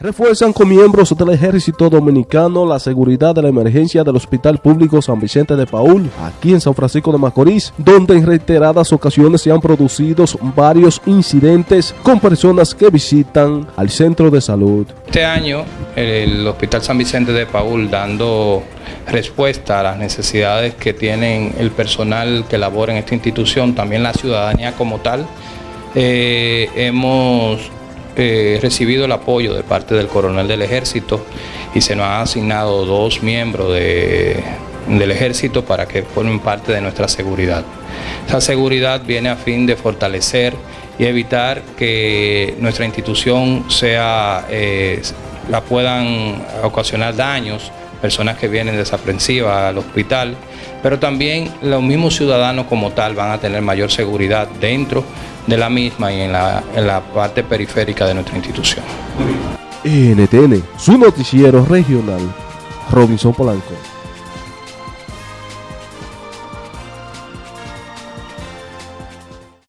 Refuerzan con miembros del ejército dominicano la seguridad de la emergencia del Hospital Público San Vicente de Paul, aquí en San Francisco de Macorís, donde en reiteradas ocasiones se han producido varios incidentes con personas que visitan al centro de salud. Este año el Hospital San Vicente de Paul dando respuesta a las necesidades que tienen el personal que labora en esta institución, también la ciudadanía como tal, eh, hemos eh, recibido el apoyo de parte del coronel del ejército y se nos han asignado dos miembros del ejército para que formen parte de nuestra seguridad. Esa seguridad viene a fin de fortalecer y evitar que nuestra institución sea, eh, la puedan ocasionar daños, personas que vienen desaprensivas al hospital, pero también los mismos ciudadanos como tal van a tener mayor seguridad dentro de la misma y en la, en la parte periférica de nuestra institución. NTN, su noticiero regional, Robinson Polanco.